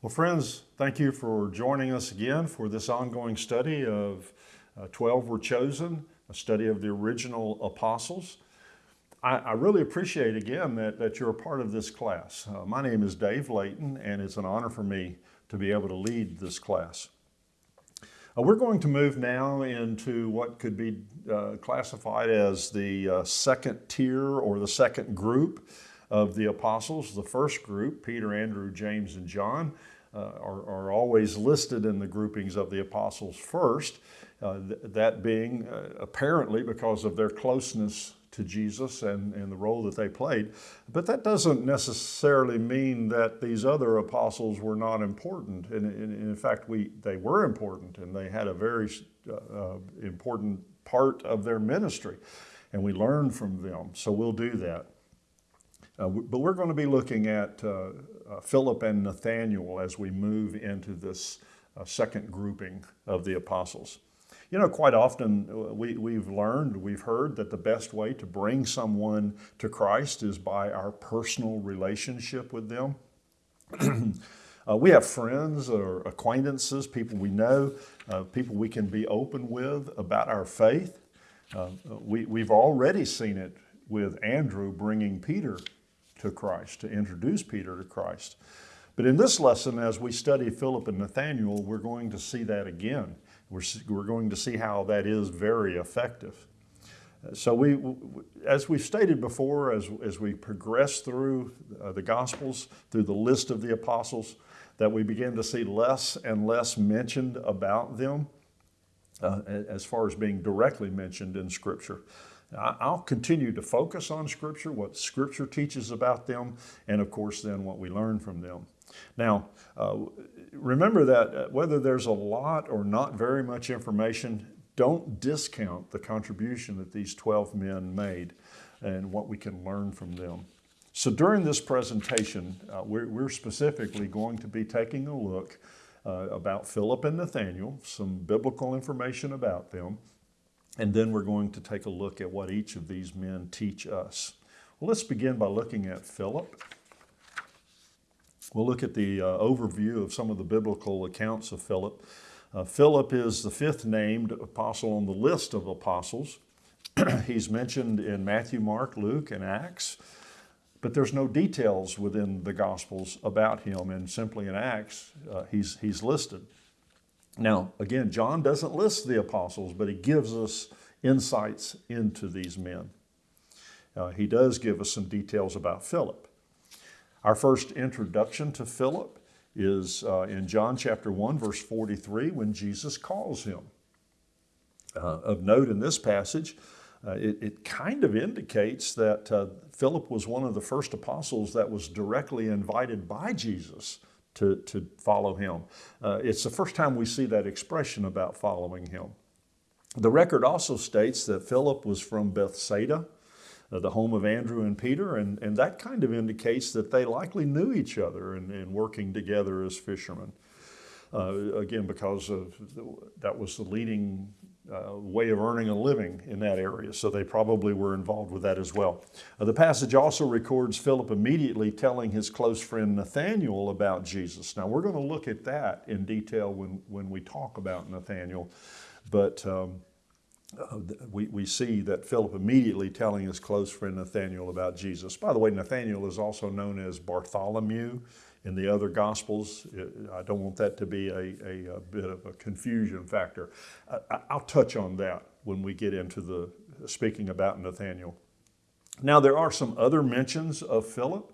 Well, friends, thank you for joining us again for this ongoing study of uh, 12 Were Chosen, a study of the original apostles. I, I really appreciate again that, that you're a part of this class. Uh, my name is Dave Layton, and it's an honor for me to be able to lead this class. Uh, we're going to move now into what could be uh, classified as the uh, second tier or the second group of the apostles. The first group, Peter, Andrew, James, and John, uh, are, are, always listed in the groupings of the apostles first, uh, th that being uh, apparently because of their closeness to Jesus and, and the role that they played. But that doesn't necessarily mean that these other apostles were not important. And, and in fact, we, they were important and they had a very uh, important part of their ministry. And we learn from them. So we'll do that. Uh, but we're going to be looking at uh, uh, Philip and Nathaniel as we move into this uh, second grouping of the apostles. You know, quite often uh, we, we've learned, we've heard that the best way to bring someone to Christ is by our personal relationship with them. uh, we have friends or acquaintances, people we know, people we can be open with about our faith. We, we've already seen it with Andrew bringing Peter to Christ, to introduce Peter to Christ. But in this lesson, as we study Philip and Nathaniel, we're going to see that again. We're, we're going to see how that is very effective. So we, as we've stated before, as, as we progress through uh, the Gospels, through the list of the apostles, that we begin to see less and less mentioned about them uh, as far as being directly mentioned in Scripture. I'll continue to focus on Scripture, what Scripture teaches about them, and of course then what we learn from them. Now, uh, remember that uh, whether there's a lot or not very much information, don't discount the contribution that these 12 men made and what we can learn from them. So during this presentation, uh, we're, we're, specifically going to be taking a look uh, about Philip and Nathaniel, some biblical information about them, and then we're going to take a look at what each of these men teach us. Well, let's begin by looking at Philip. We'll look at the uh, overview of some of the biblical accounts of Philip. Uh, Philip is the fifth named apostle on the list of apostles. He's mentioned in Matthew, Mark, Luke, and Acts, but there's no details within the Gospels about him, and simply in Acts, uh, he's, he's listed. Now, again, John doesn't list the apostles, but he gives us insights into these men. Uh, he does give us some details about Philip. Our first introduction to Philip is uh, in John chapter 1, verse 43, when Jesus calls him. Uh, of note in this passage, uh, it, it, kind of indicates that uh, Philip was one of the first apostles that was directly invited by Jesus to, to follow him. Uh, it's the first time we see that expression about following him. The record also states that Philip was from Bethsaida, uh, the home of Andrew and Peter, and, and that kind of indicates that they likely knew each other and, and working together as fishermen. Uh, again, because of the, that was the leading uh, way of earning a living in that area, so they probably were involved with that as well. Uh, the passage also records Philip immediately telling his close friend Nathaniel about Jesus. Now, we're going to look at that in detail when, when we talk about Nathaniel, but um, uh, we, we see that Philip immediately telling his close friend Nathaniel about Jesus. By the way, Nathaniel is also known as Bartholomew in the other Gospels. I don't want that to be a, a, a bit of a confusion factor. I, I'll touch on that when we get into the speaking about Nathaniel. Now, there are some other mentions of Philip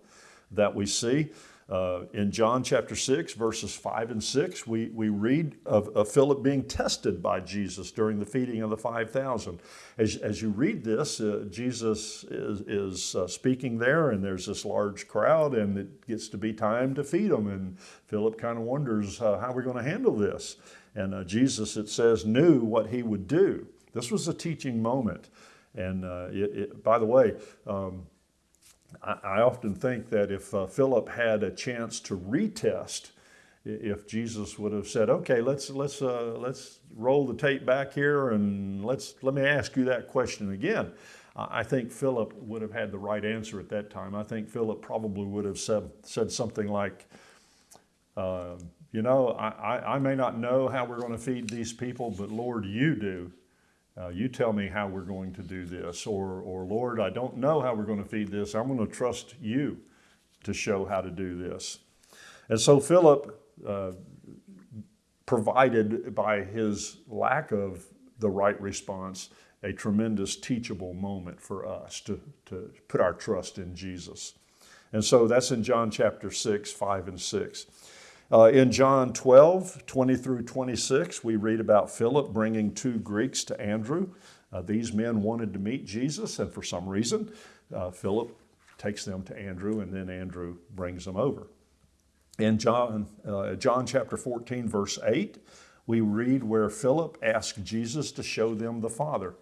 that we see. Uh, in John chapter 6, verses 5 and 6, we, we read of, of, Philip being tested by Jesus during the feeding of the 5,000. As, as you read this, uh, Jesus is, is uh, speaking there, and there's this large crowd, and it gets to be time to feed them. And Philip kind of wonders, uh, how are going to handle this? And uh, Jesus, it says, knew what he would do. This was a teaching moment. And uh, it, it, by the way, um, I, often think that if uh, Philip had a chance to retest, if Jesus would have said, "Okay, let's let's uh, let's roll the tape back here and let's let me ask you that question again," I think Philip would have had the right answer at that time. I think Philip probably would have said said something like, Um, you know, I, I, I, may not know how we're going to feed these people, but Lord, you do. Uh, you tell me how we're going to do this. Or, or, Lord, I don't know how we're going to feed this. I'm going to trust you to show how to do this. And so Philip uh, provided by his lack of the right response a tremendous teachable moment for us to, to put our trust in Jesus. And so that's in John chapter 6, 5 and 6. Uh, in John 12, 20 through 26, we read about Philip bringing two Greeks to Andrew. Uh, these men wanted to meet Jesus, and for some reason, uh, Philip takes them to Andrew, and then Andrew brings them over. In John, uh, John chapter 14, verse 8, we read where Philip asked Jesus to show them the Father.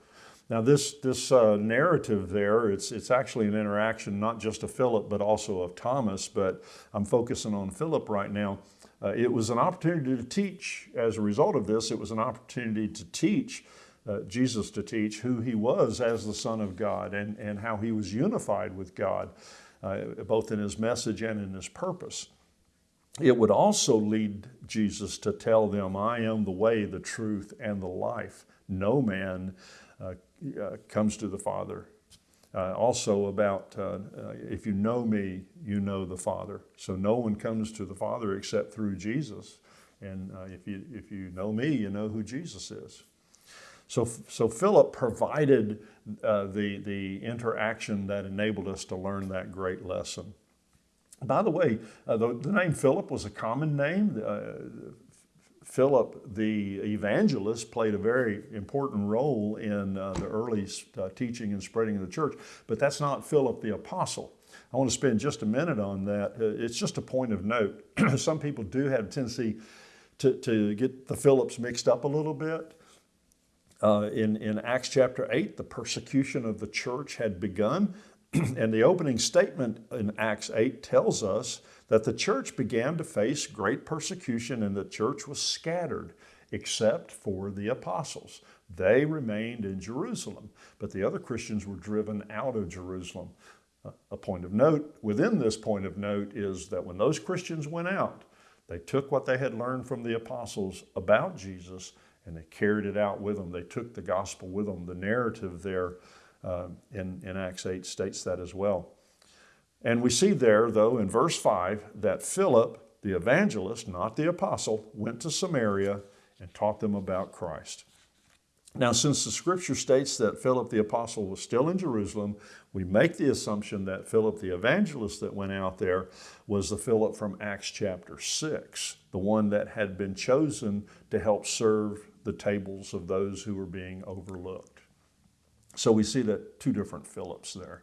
Now, this, this uh, narrative there, it's, it's actually an interaction not just of Philip, but also of Thomas, but I'm focusing on Philip right now. Uh, it was an opportunity to teach. As a result of this, it was an opportunity to teach, uh, Jesus to teach who he was as the Son of God and, and how he was unified with God, uh, both in his message and in his purpose. It would also lead Jesus to tell them, I am the way, the truth, and the life. No man uh, uh, comes to the Father. Uh, also about uh, uh, if you know me, you know the Father. So no one comes to the Father except through Jesus. And uh, if, you, if you know me, you know who Jesus is. So, so Philip provided the, the interaction that enabled us to learn that great lesson. By the way, uh, the, the, name Philip was a common name. Uh, Philip the evangelist played a very important role in uh, the early uh, teaching and spreading of the church, but that's not Philip the apostle. I want to spend just a minute on that. Uh, it's just a point of note. Some people do have a tendency to, to get the Philips mixed up a little bit. Uh, in, in Acts chapter 8, the persecution of the church had begun. and the opening statement in Acts 8 tells us that the church began to face great persecution and the church was scattered except for the apostles. They remained in Jerusalem, but the other Christians were driven out of Jerusalem. A point of note within this point of note is that when those Christians went out, they took what they had learned from the apostles about Jesus and they carried it out with them. They took the gospel with them. The narrative there uh, in, in Acts 8 states that as well. And we see there, though, in verse 5, that Philip, the evangelist, not the apostle, went to Samaria and taught them about Christ. Now, since the scripture states that Philip the apostle was still in Jerusalem, we make the assumption that Philip the evangelist that went out there was the Philip from Acts chapter 6, the one that had been chosen to help serve the tables of those who were being overlooked. So we see that two different Philips there.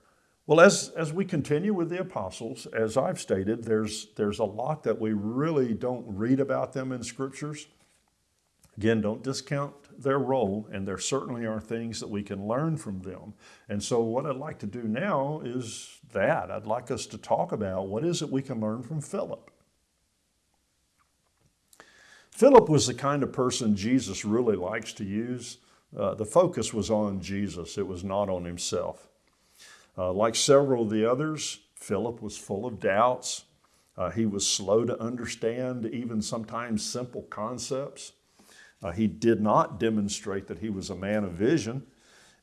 Well, as, as we continue with the apostles, as I've stated, there's, there's a lot that we really don't read about them in scriptures. Again, don't discount their role, and there certainly are things that we can learn from them. And so what I'd like to do now is that. I'd like us to talk about what is it we can learn from Philip. Philip was the kind of person Jesus really likes to use. Uh, the focus was on Jesus. It was not on himself. Uh, like several of the others, Philip was full of doubts. Uh, he was slow to understand even sometimes simple concepts. Uh, he did not demonstrate that he was a man of vision.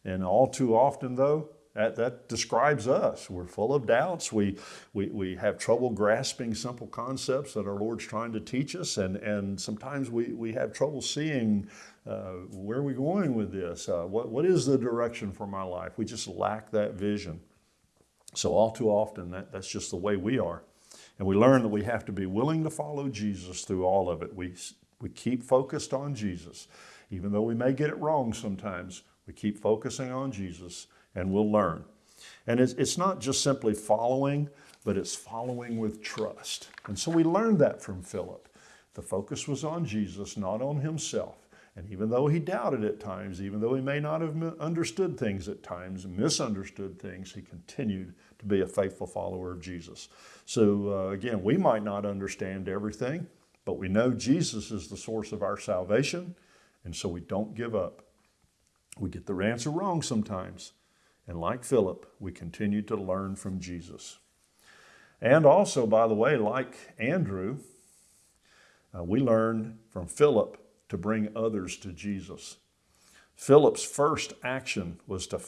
And all too often, though, that, that describes us. We're full of doubts. We, we, we have trouble grasping simple concepts that our Lord's trying to teach us. And, and sometimes we, we have trouble seeing uh, where are we going with this? Uh, what, what is the direction for my life? We just lack that vision. So all too often, that, that's just the way we are. And we learn that we have to be willing to follow Jesus through all of it. We, we keep focused on Jesus. Even though we may get it wrong sometimes, we keep focusing on Jesus and we'll learn. And it's, it's not just simply following, but it's following with trust. And so we learned that from Philip. The focus was on Jesus, not on himself. And even though he doubted at times, even though he may not have understood things at times, misunderstood things, he continued to be a faithful follower of Jesus. So uh, again, we might not understand everything, but we know Jesus is the source of our salvation, and so we don't give up. We get the answer wrong sometimes, and like Philip, we continue to learn from Jesus. And also, by the way, like Andrew, Uh, we learn from Philip to bring others to Jesus. Philip's first action was to,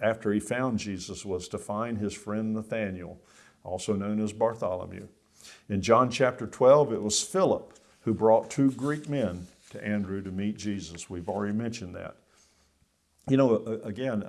after he found Jesus, was to find his friend Nathanael, also known as Bartholomew. In John chapter 12, it was Philip who brought two Greek men to Andrew to meet Jesus. We've already mentioned that. You know, again,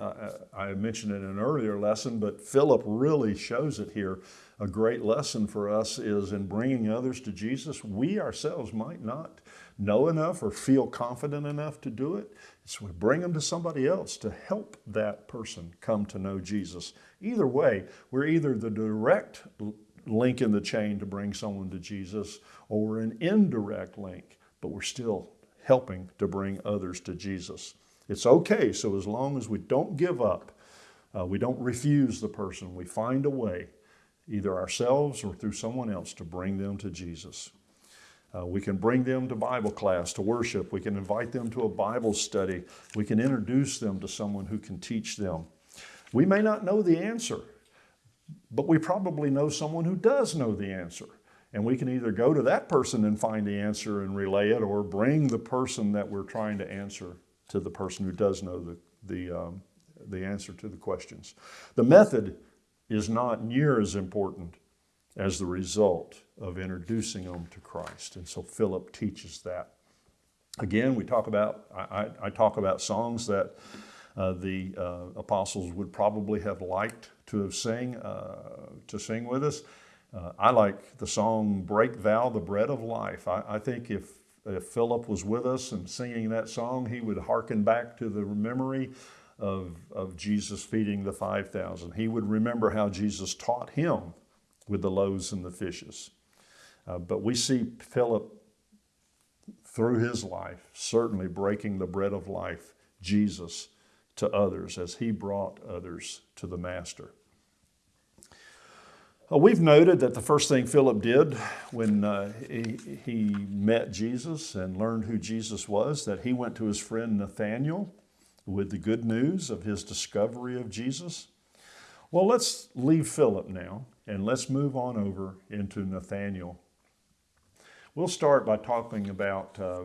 I mentioned in an earlier lesson, but Philip really shows it here. A great lesson for us is in bringing others to Jesus. We ourselves might not know enough or feel confident enough to do it. So we bring them to somebody else to help that person come to know Jesus. Either way, we're either the direct link in the chain to bring someone to Jesus or an indirect link, but we're still helping to bring others to Jesus. It's okay, so as long as we don't give up, uh, we don't refuse the person, we find a way, either ourselves or through someone else, to bring them to Jesus. Uh, we can bring them to Bible class, to worship. We can invite them to a Bible study. We can introduce them to someone who can teach them. We may not know the answer, but we probably know someone who does know the answer. And we can either go to that person and find the answer and relay it, or bring the person that we're trying to answer to the person who does know the, the, um, the answer to the questions. The method is not near as important as the result of introducing them to Christ. And so Philip teaches that. Again, we talk about, I, I talk about songs that uh, the uh, apostles would probably have liked to have sing, uh, to sing with us. Uh, I like the song, Break Thou the Bread of Life. I, I think if if Philip was with us and singing that song, he would hearken back to the memory of, of Jesus feeding the 5,000. He would remember how Jesus taught him with the loaves and the fishes. Uh, but we see Philip through his life, certainly breaking the bread of life, Jesus, to others as he brought others to the Master. Uh, we've noted that the first thing Philip did when uh, he, he, met Jesus and learned who Jesus was, that he went to his friend Nathanael with the good news of his discovery of Jesus. Well, let's leave Philip now and let's move on over into Nathanael. We'll start by talking about uh,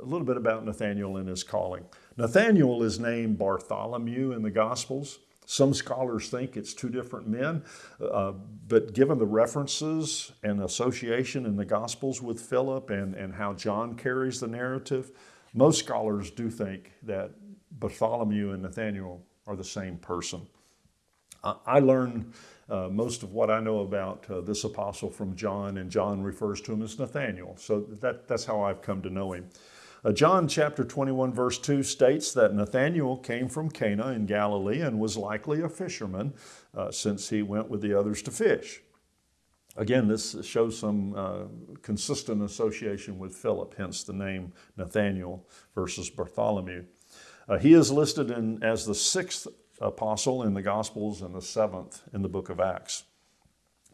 a little bit about Nathanael and his calling. Nathanael is named Bartholomew in the Gospels. Some scholars think it's two different men, uh, but given the references and association in the Gospels with Philip and, and how John carries the narrative, most scholars do think that Bartholomew and Nathaniel are the same person. Uh, I learned uh, most of what I know about uh, this apostle from John, and John refers to him as Nathaniel. So that, that's how I've come to know him. Uh, John chapter 21 verse 2 states that Nathanael came from Cana in Galilee and was likely a fisherman uh, since he went with the others to fish. Again, this shows some uh, consistent association with Philip, hence the name Nathanael versus Bartholomew. Uh, he is listed in, as the sixth apostle in the Gospels and the seventh in the book of Acts.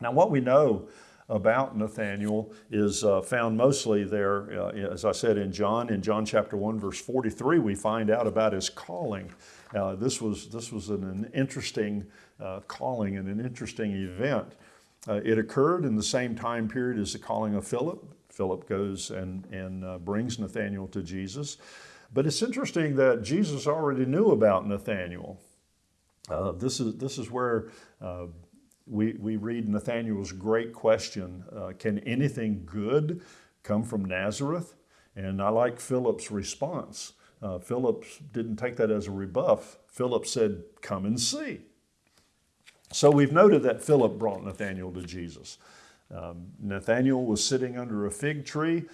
Now, what we know about Nathanael is uh, found mostly there, uh, as I said, in John. In John chapter 1, verse 43, we find out about his calling. Uh, this was, this was an, an interesting uh, calling and an interesting event. Uh, it occurred in the same time period as the calling of Philip. Philip goes and, and uh, brings Nathanael to Jesus. But it's interesting that Jesus already knew about Nathanael. this, is, this is where we, we read Nathanael's great question, uh, can anything good come from Nazareth? And I like Philip's response. Uh, Philip didn't take that as a rebuff. Philip said, come and see. So we've noted that Philip brought Nathanael to Jesus. Um, Nathanael was sitting under a fig tree.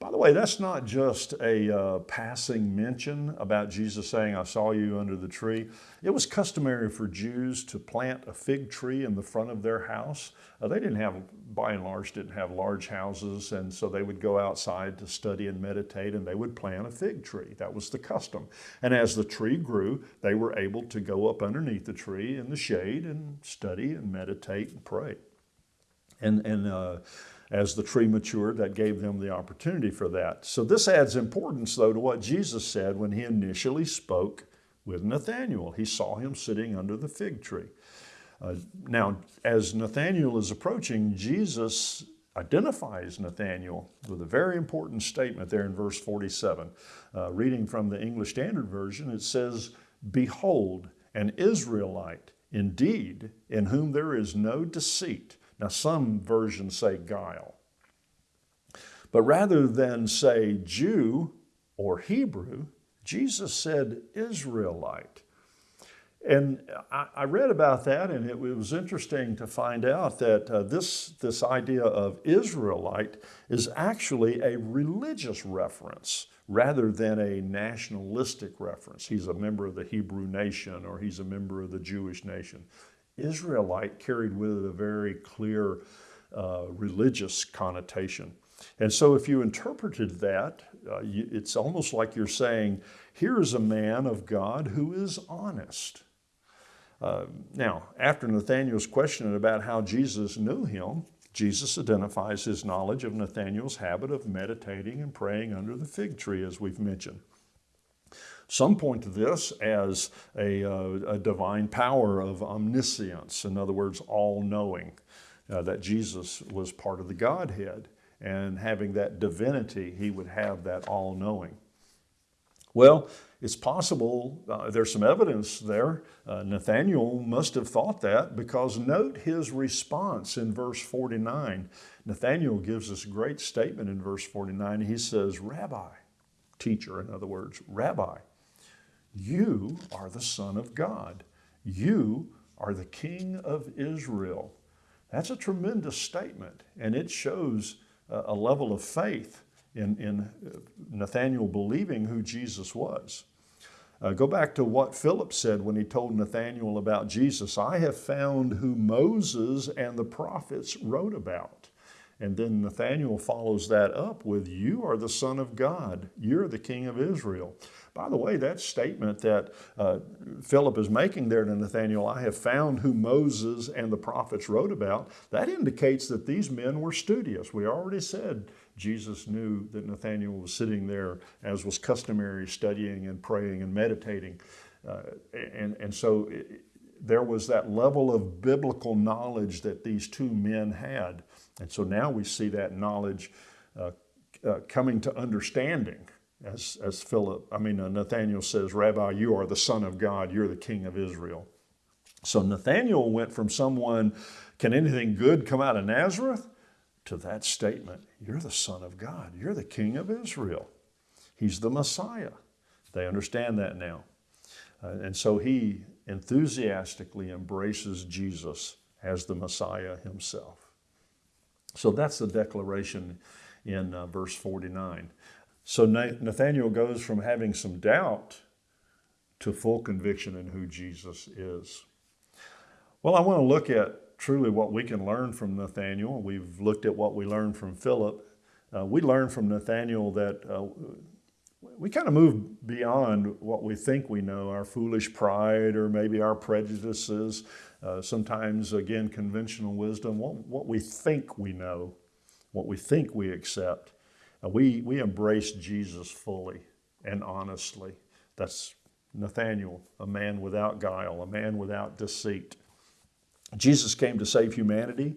By the way, that's not just a uh, passing mention about Jesus saying, I saw you under the tree. It was customary for Jews to plant a fig tree in the front of their house. Uh, they didn't have, by and large, didn't have large houses, and so they would go outside to study and meditate, and they would plant a fig tree. That was the custom. And as the tree grew, they were able to go up underneath the tree in the shade and study and meditate and pray. And, and uh, as the tree matured, that gave them the opportunity for that. So this adds importance, though, to what Jesus said when he initially spoke with Nathanael. He saw him sitting under the fig tree. Uh, now, as Nathanael is approaching, Jesus identifies Nathanael with a very important statement there in verse 47. Uh, reading from the English Standard Version, it says, Behold, an Israelite, indeed, in whom there is no deceit. Now, some versions say guile. But rather than say Jew or Hebrew, Jesus said Israelite. And I, read about that, and it, was interesting to find out that uh, this, this idea of Israelite is actually a religious reference rather than a nationalistic reference. He's a member of the Hebrew nation or he's a member of the Jewish nation. Israelite carried with it a very clear uh, religious connotation. And so if you interpreted that, uh, you, it's almost like you're saying, here is a man of God who is honest. Uh, now, after Nathanael's question about how Jesus knew him, Jesus identifies his knowledge of Nathanael's habit of meditating and praying under the fig tree, as we've mentioned. Some point to this as a, uh, a divine power of omniscience, in other words, all knowing, uh, that Jesus was part of the Godhead. And having that divinity, he would have that all knowing. Well, it's possible, uh, there's some evidence there. Uh, Nathaniel must have thought that because note his response in verse 49. Nathaniel gives a great statement in verse 49. He says, Rabbi, teacher, in other words, Rabbi, you are the Son of God. You are the King of Israel. That's a tremendous statement, and it shows a level of faith in, in Nathaniel believing who Jesus was. Uh, go back to what Philip said when he told Nathanael about Jesus. I have found who Moses and the prophets wrote about. And then Nathanael follows that up with, You are the Son of God. You're the King of Israel. By the way, that statement that uh, Philip is making there to Nathanael, I have found who Moses and the prophets wrote about, that indicates that these men were studious. We already said Jesus knew that Nathanael was sitting there, as was customary, studying and praying and meditating. Uh, and, and so it, there was that level of biblical knowledge that these two men had. And so now we see that knowledge uh, uh, coming to understanding. As, as Philip, I mean, uh, Nathaniel says, Rabbi, you are the Son of God, you're the King of Israel. So Nathaniel went from someone, can anything good come out of Nazareth? to that statement You're the Son of God, you're the King of Israel. He's the Messiah. They understand that now. Uh, and so he enthusiastically embraces Jesus as the Messiah himself. So that's the declaration in uh, verse 49. So Nathaniel goes from having some doubt to full conviction in who Jesus is. Well, I want to look at truly what we can learn from Nathaniel. We've looked at what we learned from Philip. Uh, we learned from Nathaniel that uh, we kind of move beyond what we think we know, our foolish pride or maybe our prejudices, uh, sometimes, again, conventional wisdom, what, what, we think we know, what we think we accept. Uh, we, we embrace Jesus fully and honestly. That's Nathaniel, a man without guile, a man without deceit. Jesus came to save humanity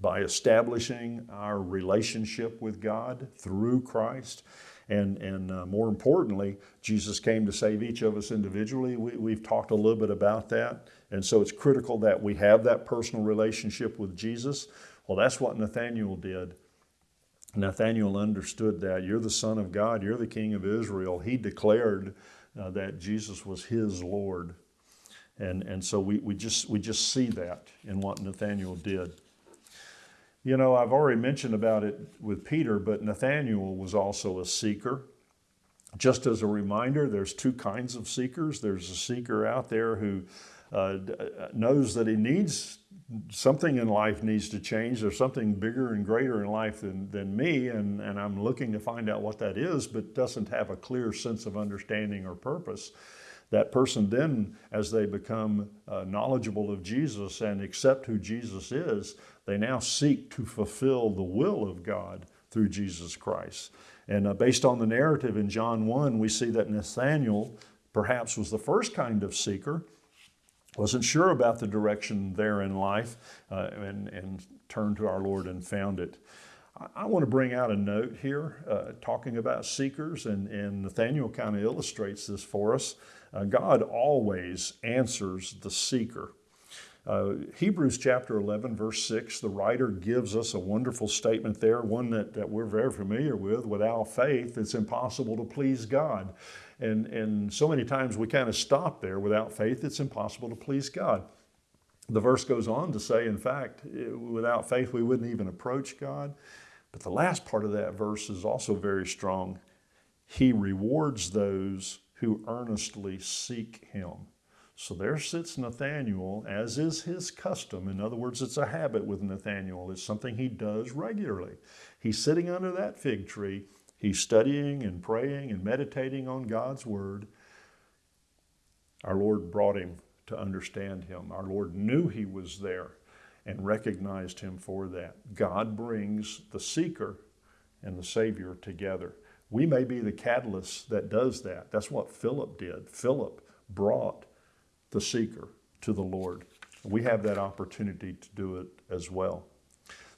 by establishing our relationship with God through Christ. And, and uh, more importantly, Jesus came to save each of us individually. We, have talked a little bit about that. And so it's critical that we have that personal relationship with Jesus. Well, that's what Nathaniel did. Nathaniel understood that. You're the Son of God, you're the King of Israel. He declared uh, that Jesus was his Lord. And, and so we, we, just, we just see that in what Nathaniel did. You know, I've already mentioned about it with Peter, but Nathaniel was also a seeker. Just as a reminder, there's two kinds of seekers. There's a seeker out there who uh, knows that he needs something in life needs to change. There's something bigger and greater in life than, than me, and, and I'm looking to find out what that is, but doesn't have a clear sense of understanding or purpose that person then, as they become uh, knowledgeable of Jesus and accept who Jesus is, they now seek to fulfill the will of God through Jesus Christ. And uh, based on the narrative in John 1, we see that Nathanael perhaps was the first kind of seeker. Wasn't sure about the direction there in life uh, and, and turned to our Lord and found it. I, want to bring out a note here uh, talking about seekers, and, and Nathaniel kind of illustrates this for us. Uh, God always answers the seeker. Uh, Hebrews chapter 11, verse 6, the writer gives us a wonderful statement there, one that, that we're very familiar with. Without faith, it's impossible to please God. And, and so many times we kind of stop there. Without faith, it's impossible to please God. The verse goes on to say, in fact, eh, without faith, we wouldn't even approach God. But the last part of that verse is also very strong. He rewards those who earnestly seek him. So there sits Nathaniel, as is his custom. In other words, it's a habit with Nathaniel. It's something he does regularly. He's sitting under that fig tree. He's studying and praying and meditating on God's word. Our Lord brought him to understand him. Our Lord knew he was there and recognized him for that. God brings the seeker and the Savior together. We may be the catalyst that does that. That's what Philip did. Philip brought the seeker to the Lord. We have that opportunity to do it as well.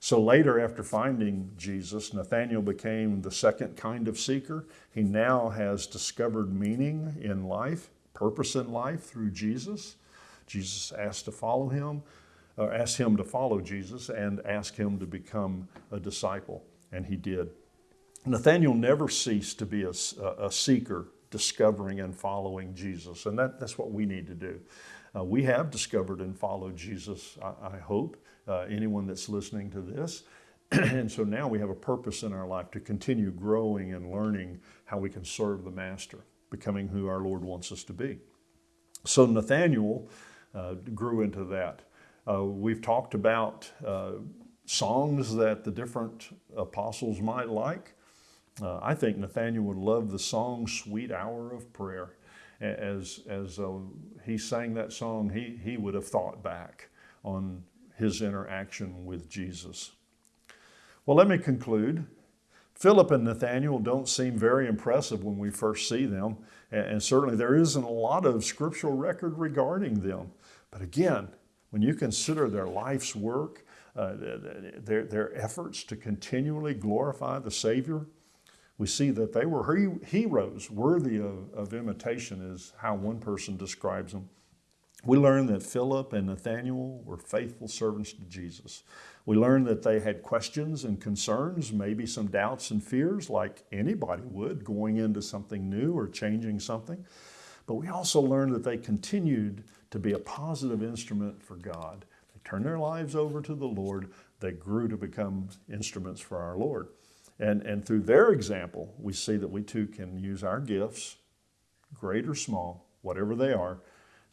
So later, after finding Jesus, Nathaniel became the second kind of seeker. He now has discovered meaning in life, purpose in life through Jesus. Jesus asked to follow him, or asked him to follow Jesus and asked him to become a disciple, and he did. Nathaniel never ceased to be a, a seeker discovering and following Jesus. And that, that's what we need to do. Uh, we have discovered and followed Jesus, I, I hope, uh, anyone that's listening to this. and so now we have a purpose in our life to continue growing and learning how we can serve the Master, becoming who our Lord wants us to be. So Nathaniel uh, grew into that. Uh, we've talked about uh, songs that the different apostles might like. Uh, I think Nathaniel would love the song Sweet Hour of Prayer. As, as uh, he sang that song, he, he would have thought back on his interaction with Jesus. Well, let me conclude. Philip and Nathaniel don't seem very impressive when we first see them, and certainly there isn't a lot of scriptural record regarding them. But again, when you consider their life's work, uh, their, their efforts to continually glorify the Savior, we see that they were heroes, worthy of, of imitation, is how one person describes them. We learn that Philip and Nathaniel were faithful servants to Jesus. We learn that they had questions and concerns, maybe some doubts and fears, like anybody would going into something new or changing something. But we also learn that they continued to be a positive instrument for God. They turned their lives over to the Lord. They grew to become instruments for our Lord. And, and through their example, we see that we too can use our gifts, great or small, whatever they are,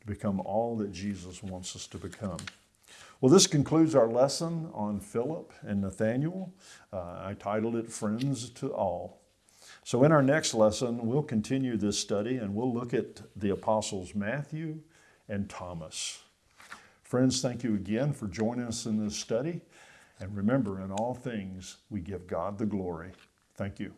to become all that Jesus wants us to become. Well, this concludes our lesson on Philip and Nathaniel. Uh, I titled it Friends to All. So in our next lesson, we'll continue this study and we'll look at the apostles Matthew and Thomas. Friends, thank you again for joining us in this study. And remember, in all things, we give God the glory. Thank you.